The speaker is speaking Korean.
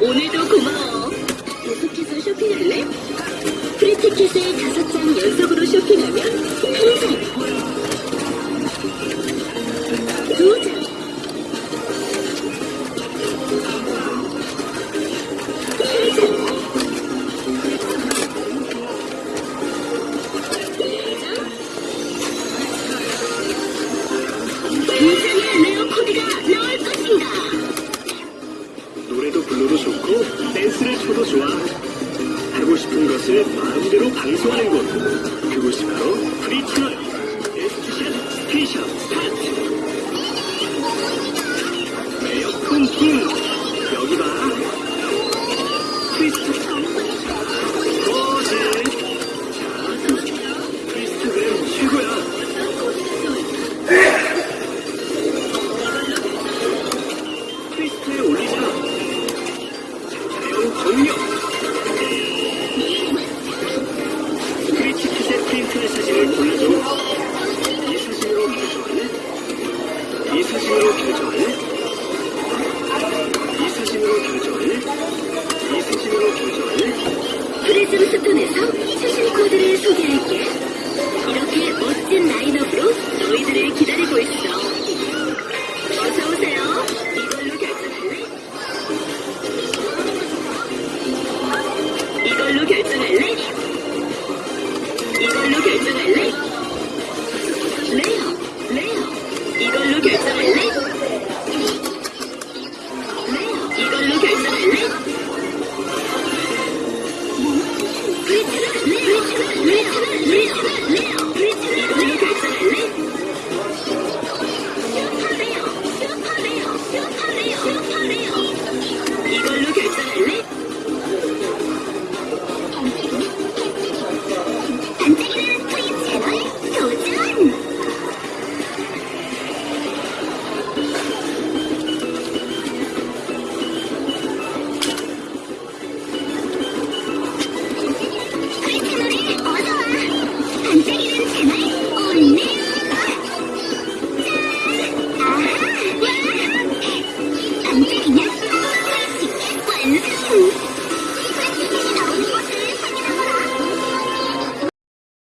오늘도 고마워. 계속해서 쇼핑할래? 프리티켓에 다섯 장 연속으로 쇼핑하면 항상 좋아하고 댄스를 쳐도 좋아하고 싶은 것을 마음대로 방송하는 곳. 그곳이 바로 프리티널 에스쿠션 스테이션 매력 뿜뿜